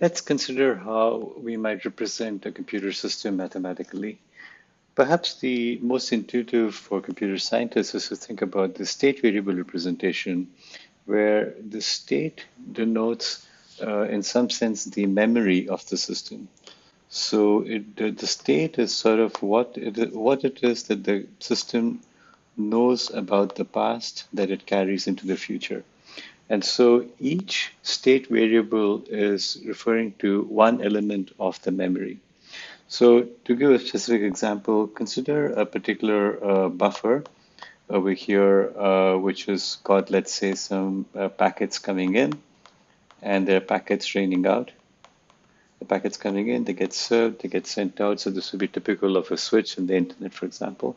Let's consider how we might represent a computer system mathematically. Perhaps the most intuitive for computer scientists is to think about the state variable representation, where the state denotes, uh, in some sense, the memory of the system. So it, the, the state is sort of what it, what it is that the system knows about the past that it carries into the future. And so each state variable is referring to one element of the memory. So to give a specific example, consider a particular uh, buffer over here, uh, which has got, let's say, some uh, packets coming in and there are packets raining out. The packets coming in, they get served, they get sent out. So this would be typical of a switch in the internet, for example.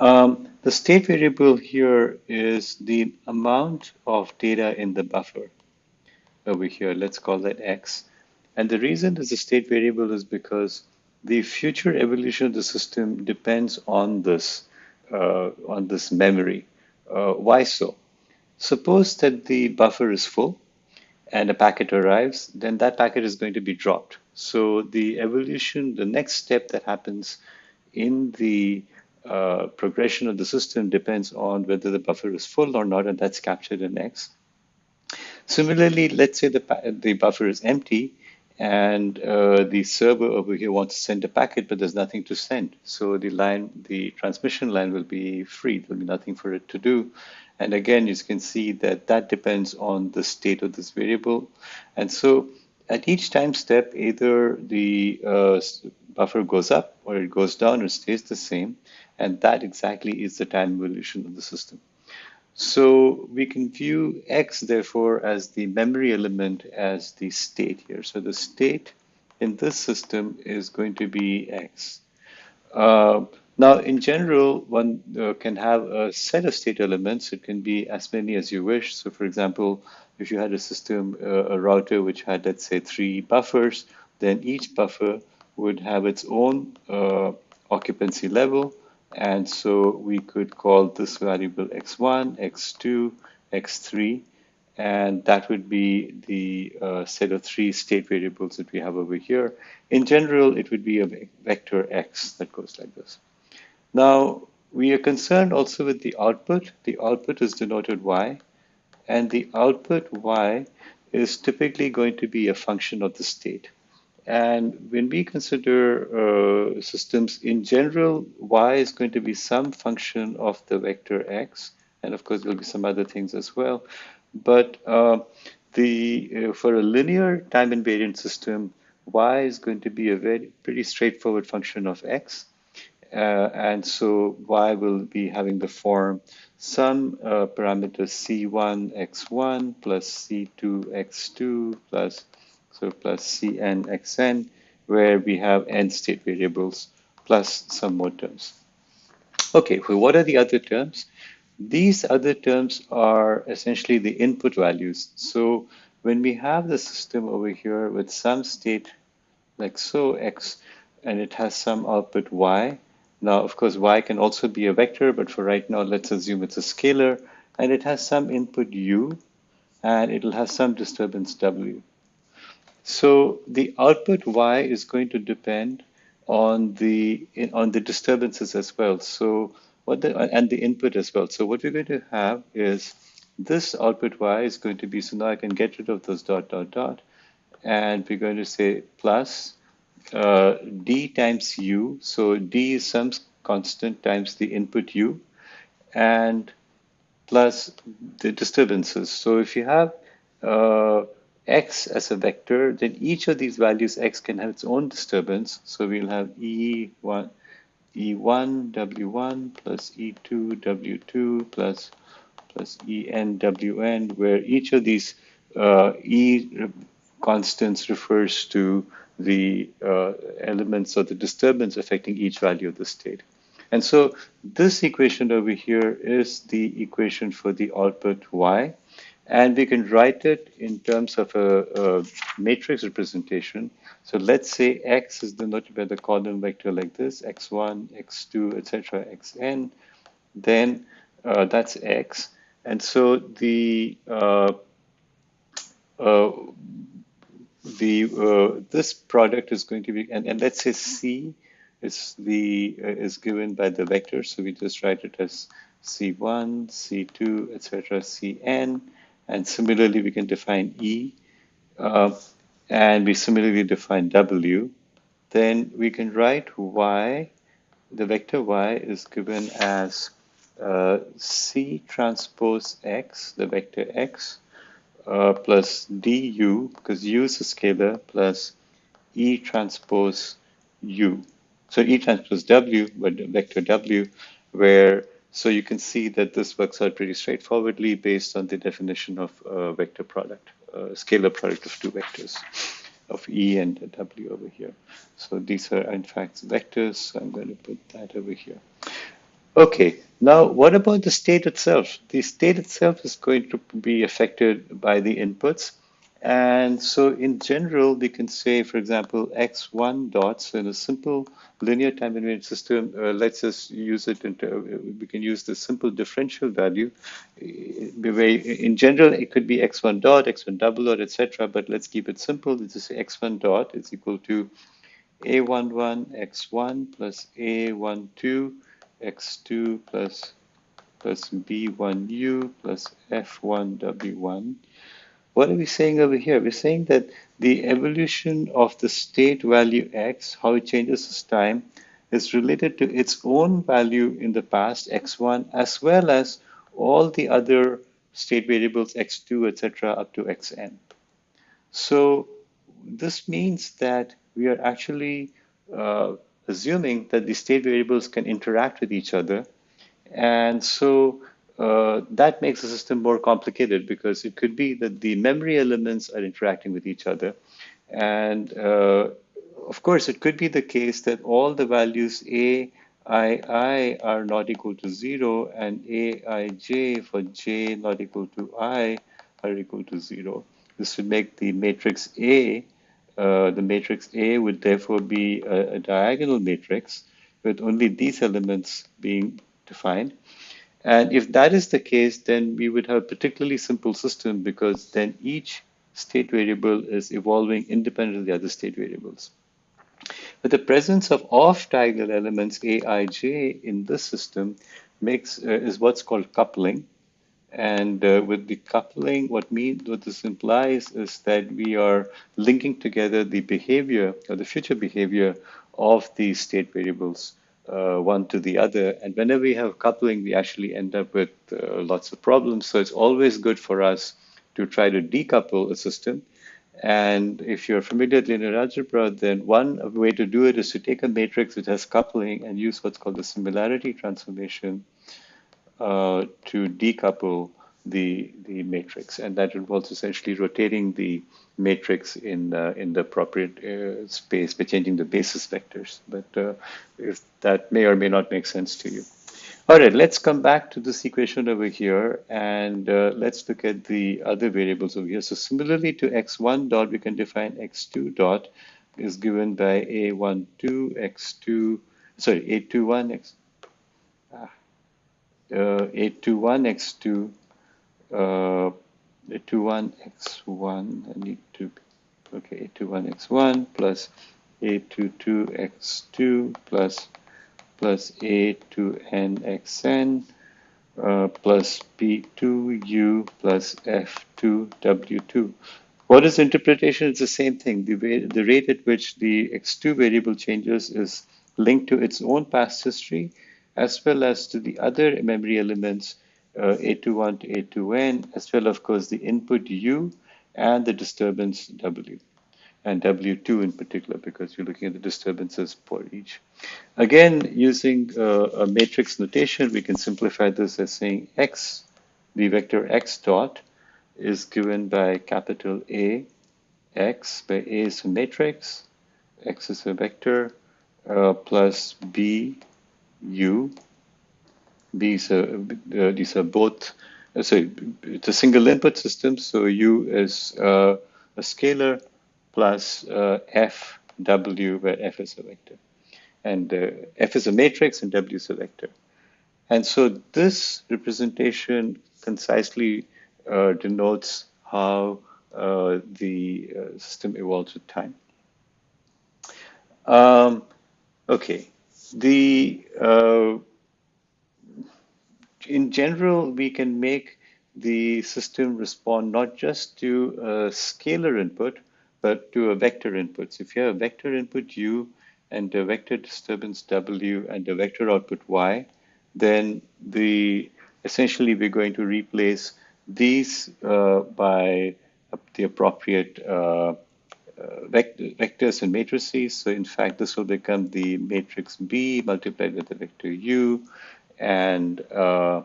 Um, the state variable here is the amount of data in the buffer over here. Let's call that x. And the reason it's a state variable is because the future evolution of the system depends on this, uh, on this memory. Uh, why so? Suppose that the buffer is full and a packet arrives, then that packet is going to be dropped. So the evolution, the next step that happens in the uh, progression of the system depends on whether the buffer is full or not, and that's captured in X. Similarly, let's say the, the buffer is empty and uh, the server over here wants to send a packet, but there's nothing to send. So the line, the transmission line will be free. There'll be nothing for it to do. And again, you can see that that depends on the state of this variable. And so at each time step, either the uh, buffer goes up or it goes down or stays the same. And that exactly is the time evolution of the system. So we can view X, therefore, as the memory element as the state here. So the state in this system is going to be X. Uh, now, in general, one uh, can have a set of state elements. It can be as many as you wish. So for example, if you had a system, uh, a router which had, let's say, three buffers, then each buffer would have its own uh, occupancy level. And so we could call this variable x1, x2, x3, and that would be the uh, set of three state variables that we have over here. In general, it would be a vector x that goes like this. Now, we are concerned also with the output. The output is denoted y, and the output y is typically going to be a function of the state. And when we consider uh, systems in general, y is going to be some function of the vector x, and of course there'll be some other things as well. But uh, the uh, for a linear time invariant system, y is going to be a very pretty straightforward function of x, uh, and so y will be having the form some uh, parameter c1 x1 plus c2 x2 plus so plus Cn xn, where we have n state variables plus some more terms. Okay, well, what are the other terms? These other terms are essentially the input values. So when we have the system over here with some state like so, x, and it has some output y. Now, of course, y can also be a vector, but for right now, let's assume it's a scalar, and it has some input u, and it'll have some disturbance w. So the output y is going to depend on the on the disturbances as well. So what the and the input as well. So what we're going to have is this output y is going to be so now I can get rid of those dot dot dot, and we're going to say plus uh, d times u. So d is some constant times the input u, and plus the disturbances. So if you have uh, x as a vector, then each of these values x can have its own disturbance. So we'll have E1, E1 W1 plus E2 W2 plus plus En Wn, where each of these uh, E constants refers to the uh, elements of the disturbance affecting each value of the state. And so this equation over here is the equation for the output y. And we can write it in terms of a, a matrix representation. So let's say x is denoted by the column vector like this, x1, x2, etc., xn. Then uh, that's x. And so the uh, uh, the uh, this product is going to be, and, and let's say C is the uh, is given by the vector, so we just write it as C1, C2, etc., Cn, and similarly we can define E, uh, and we similarly define W. Then we can write Y, the vector Y is given as uh, C transpose X, the vector X, uh, plus du, because u is a scalar, plus E transpose u. So E transpose w, but the vector w, where, so you can see that this works out pretty straightforwardly based on the definition of a vector product, a scalar product of two vectors of E and W over here. So these are in fact vectors, so I'm going to put that over here. Okay, now what about the state itself? The state itself is going to be affected by the inputs. And so in general, we can say, for example, x1 dots so in a simple linear time invariant system, uh, let's just use it into, uh, we can use the simple differential value. In general, it could be x1 dot, x1 double dot, etc. But let's keep it simple. Let's just say x1 dot is equal to a11 x1 plus a12 x2 plus plus b1u plus f1w1. What are we saying over here? We're saying that the evolution of the state value x, how it changes as time, is related to its own value in the past, x1, as well as all the other state variables, x2, etc., up to xn. So this means that we are actually uh, assuming that the state variables can interact with each other. And so uh, that makes the system more complicated because it could be that the memory elements are interacting with each other. And uh, of course, it could be the case that all the values a, i, i are not equal to zero and a, i, j for j not equal to i are equal to zero. This would make the matrix A uh, the matrix A would therefore be a, a, diagonal matrix with only these elements being defined. And if that is the case, then we would have a particularly simple system because then each state variable is evolving independent of the other state variables. But the presence of off-diagonal elements Aij in this system makes uh, is what's called coupling. And uh, with the coupling, what mean what this implies is that we are linking together the behavior or the future behavior of these state variables uh, one to the other. And whenever we have coupling, we actually end up with uh, lots of problems. So it's always good for us to try to decouple a system. And if you're familiar with linear algebra, then one way to do it is to take a matrix which has coupling and use what's called the similarity transformation uh, to decouple the the matrix, and that involves essentially rotating the matrix in uh, in the appropriate uh, space by changing the basis vectors. But uh, if that may or may not make sense to you. All right, let's come back to this equation over here, and uh, let's look at the other variables over here. So similarly to x1 dot, we can define x2 dot is given by a12 x2 sorry a21 x uh, A21 X2, uh, A21 X1, I need to, okay, A21 X1 plus A22 X2 plus plus A2N XN uh, plus P2U plus F2W2. What is interpretation? It's the same thing. The, way, the rate at which the X2 variable changes is linked to its own past history as well as to the other memory elements, uh, A21 to A2N, as well, of course, the input U and the disturbance W, and W2 in particular, because you're looking at the disturbances for each. Again, using uh, a matrix notation, we can simplify this as saying X, the vector X dot, is given by capital A, X, where A is a matrix, X is a vector, uh, plus B U. These are, uh, these are both, uh, so it's a single input system. So U is uh, a scalar plus uh, F W, where F is a vector. And uh, F is a matrix and W is a vector. And so this representation concisely uh, denotes how uh, the uh, system evolves with time. Um, okay, the uh, in general we can make the system respond not just to a scalar input, but to a vector input. So if you have a vector input u and a vector disturbance w and a vector output y, then the essentially we're going to replace these uh, by the appropriate uh, uh, vectors and matrices. So in fact, this will become the matrix B multiplied with the vector U, and uh,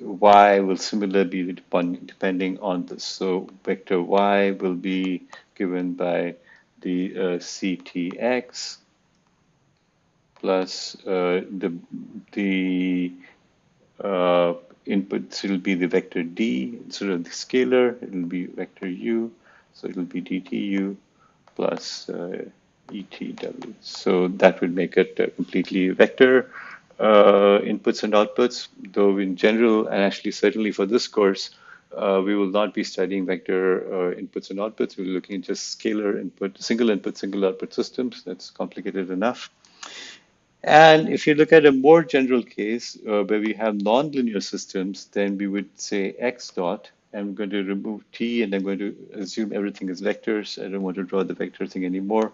Y will similarly be depending on this. So vector Y will be given by the uh, CTX plus uh, the the uh, inputs will be the vector d instead of the scalar it will be vector u so it will be dtu plus uh, etw so that would make it a completely vector uh, inputs and outputs though in general and actually certainly for this course uh, we will not be studying vector uh, inputs and outputs we're looking at just scalar input single input single output systems that's complicated enough and if you look at a more general case uh, where we have nonlinear systems, then we would say x dot. I'm going to remove t and I'm going to assume everything is vectors. I don't want to draw the vector thing anymore.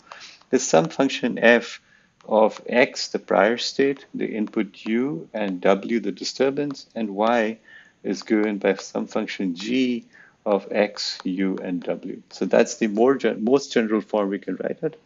There's some function f of x, the prior state, the input u, and w, the disturbance, and y is given by some function g of x, u, and w. So that's the more most general form we can write it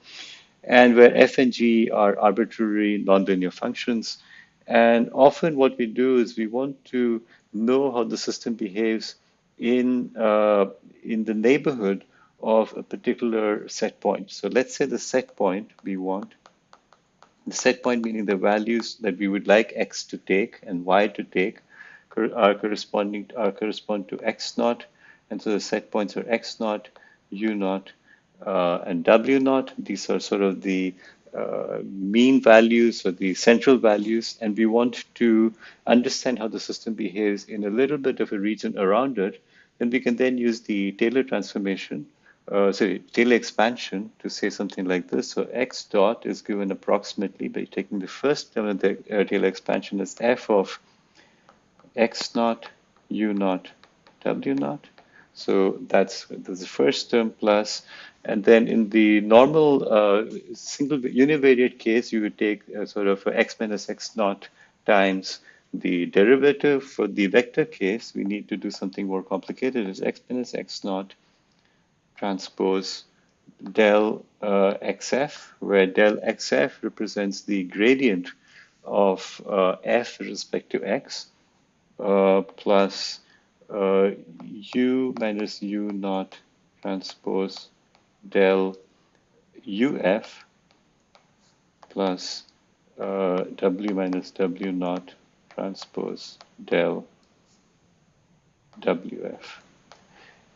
and where f and g are arbitrary nonlinear functions. And often what we do is we want to know how the system behaves in, uh, in the neighborhood of a particular set point. So let's say the set point we want, the set point meaning the values that we would like x to take and y to take are corresponding are correspond to x naught, and so the set points are x naught, u naught, uh, and W naught. These are sort of the uh, mean values or the central values, and we want to understand how the system behaves in a little bit of a region around it, then we can then use the Taylor transformation, uh, sorry, Taylor expansion to say something like this. So x dot is given approximately by taking the first term of the uh, Taylor expansion as f of x naught, u naught, w naught. So that's, that's the first term plus and then in the normal uh, single univariate case, you would take sort of x minus x naught times the derivative. For the vector case, we need to do something more complicated. It's x minus x naught transpose del uh, xf, where del xf represents the gradient of uh, f with respect to x, uh, plus uh, u minus u naught transpose del uf plus uh, w minus w naught transpose del wf.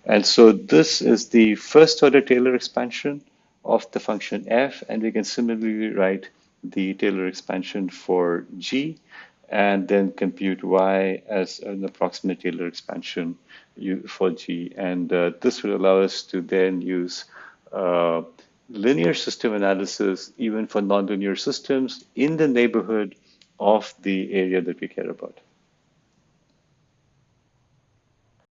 And so this is the first order Taylor expansion of the function f, and we can similarly write the Taylor expansion for g, and then compute y as an approximate Taylor expansion for g. And uh, this will allow us to then use uh, linear system analysis, even for nonlinear systems, in the neighborhood of the area that we care about.